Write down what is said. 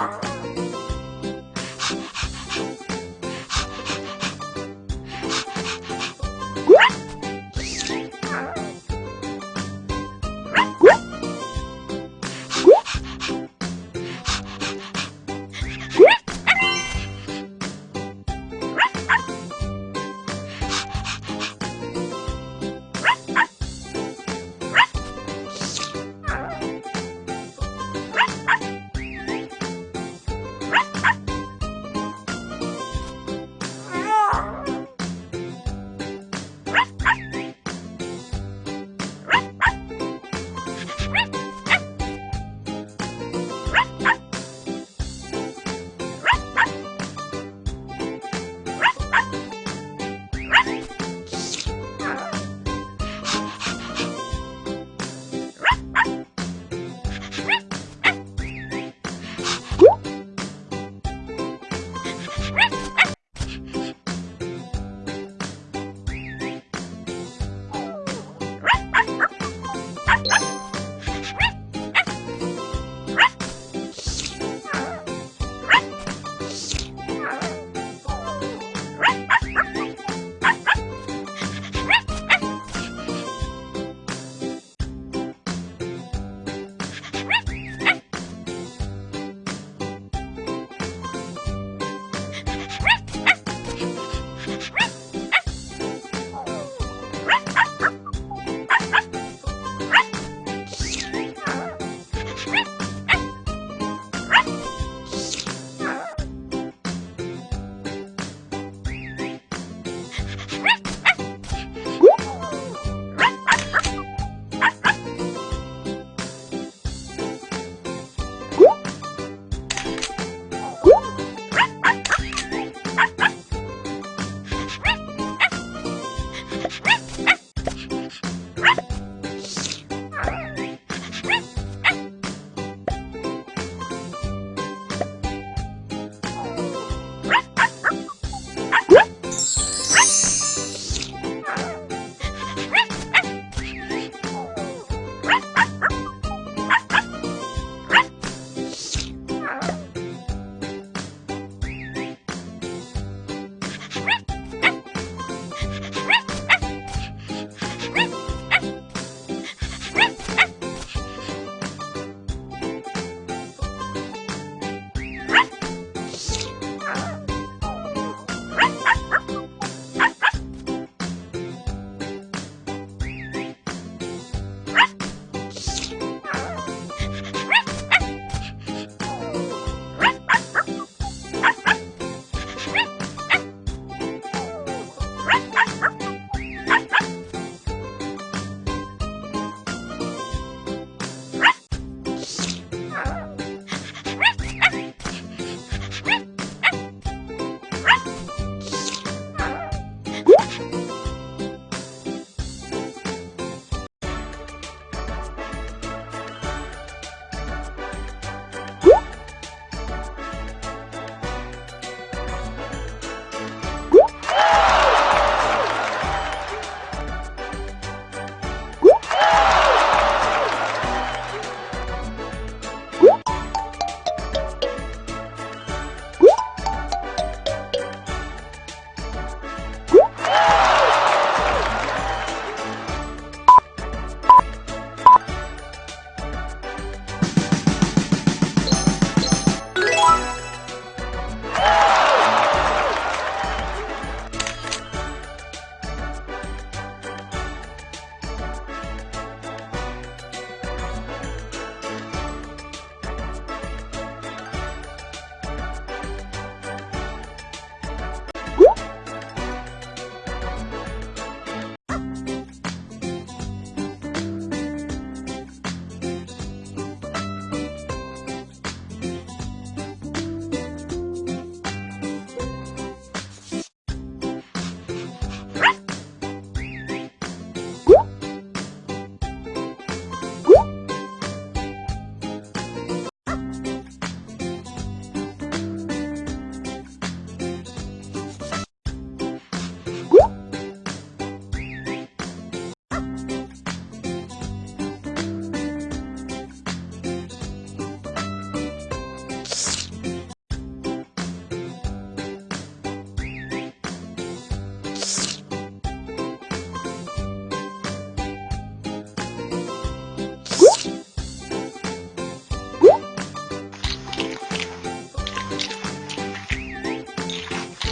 Wow.